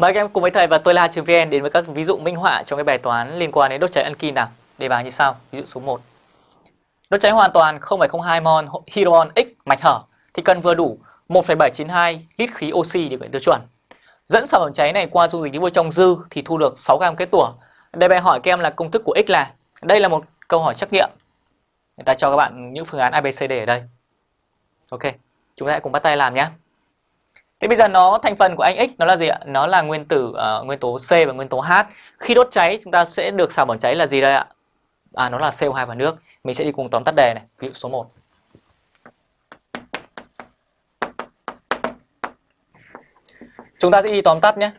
Mời các em cùng với thầy và tôi là vn đến với các ví dụ minh họa trong cái bài toán liên quan đến đốt cháy alky nào. Đề bài như sau. Ví dụ số 1. Đốt cháy hoàn toàn 0,02 mol hydron X mạch hở thì cần vừa đủ 1,792 lít khí oxy để gọi tiêu chuẩn. Dẫn sản phẩm cháy này qua dung dịch nước vôi trong dư thì thu được 6 gam kết tủa. Đề bài hỏi các em là công thức của X là. Đây là một câu hỏi trắc nghiệm. Người ta cho các bạn những phương án ABCD ở đây. Ok, chúng ta hãy cùng bắt tay làm nhé. Thế bây giờ nó thành phần của anh X nó là gì ạ? Nó là nguyên tử uh, nguyên tố C và nguyên tố H. Khi đốt cháy chúng ta sẽ được sản phẩm cháy là gì đây ạ? À nó là CO2 và nước. Mình sẽ đi cùng tóm tắt đề này, ví dụ số 1. Chúng ta sẽ đi tóm tắt nhé.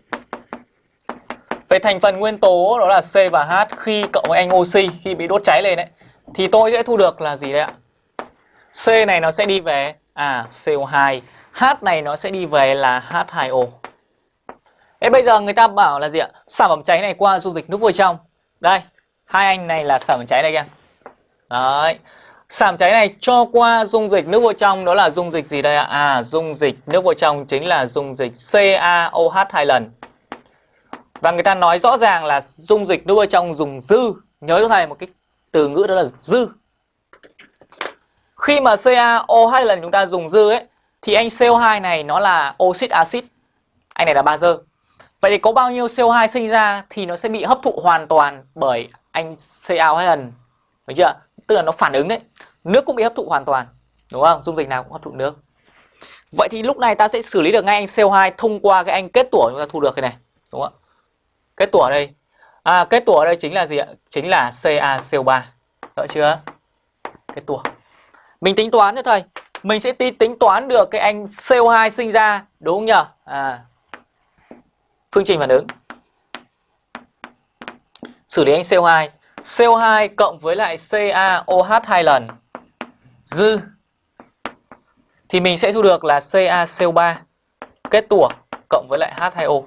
Về thành phần nguyên tố đó là C và H khi cộng với anh oxy khi bị đốt cháy lên đấy thì tôi sẽ thu được là gì đấy ạ? C này nó sẽ đi về à CO2 H này nó sẽ đi về là H2O. Thế bây giờ người ta bảo là gì ạ? Sản phẩm cháy này qua dung dịch nước vôi trong. Đây, hai anh này là sản phẩm cháy đây kìa. Đấy. Sản phẩm cháy này cho qua dung dịch nước vôi trong đó là dung dịch gì đây ạ? À, dung dịch nước vôi trong chính là dung dịch CaOH hai lần. Và người ta nói rõ ràng là dung dịch nước vôi trong dùng dư. Nhớ cho thầy một cái từ ngữ đó là dư. Khi mà CaOH lần chúng ta dùng dư ấy thì anh CO2 này nó là oxit axit. Anh này là bazơ. Vậy thì có bao nhiêu CO2 sinh ra thì nó sẽ bị hấp thụ hoàn toàn bởi anh CaO hai lần. Được chưa? Tức là nó phản ứng đấy. Nước cũng bị hấp thụ hoàn toàn. Đúng không? Dung dịch nào cũng hấp thụ nước. Vậy thì lúc này ta sẽ xử lý được ngay anh CO2 thông qua cái anh kết tủa chúng ta thu được cái này. Đúng không ạ? Kết tủa ở đây. À, kết tủa ở đây chính là gì ạ? Chính là CaCO3. Rõ chưa? Kết tủa. Mình tính toán nữa thầy mình sẽ tính toán được cái anh CO2 sinh ra đúng không nhỉ? À. Phương trình phản ứng. Xử lý anh CO2. CO2 cộng với lại CaOH hai lần dư thì mình sẽ thu được là CaCO3 kết tủa cộng với lại H2O.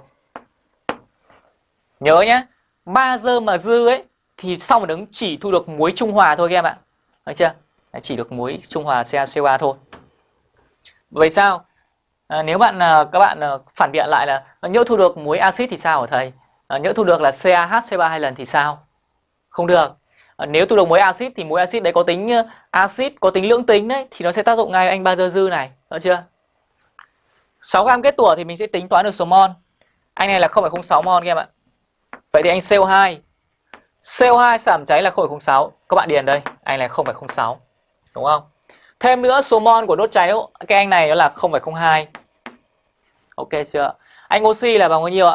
Nhớ nhé, bazơ mà dư ấy thì sau phản ứng chỉ thu được muối trung hòa thôi các em ạ. Được chưa? Chỉ được muối trung hòa CaCO3 thôi. Vậy sao? À, nếu bạn à, các bạn à, phản biện lại là à, nhỡ thu được muối axit thì sao hả thầy? À, nhỡ thu được là CaHC3 hai lần thì sao? Không được. À, nếu thu được muối axit thì muối axit đấy có tính axit, có tính lưỡng tính đấy thì nó sẽ tác dụng ngay anh bazơ dư này, được chưa? 6 gam kết tủa thì mình sẽ tính toán được số mol. Anh này là 0,06 mol các em ạ. Vậy thì anh CO2 CO2 giảm cháy là 0,06 Các bạn điền đây Anh này 0,06 Đúng không? Thêm nữa số mol của đốt cháy cái anh này nó là 0,02. Ok chưa? Anh oxy là bằng bao nhiêu ạ?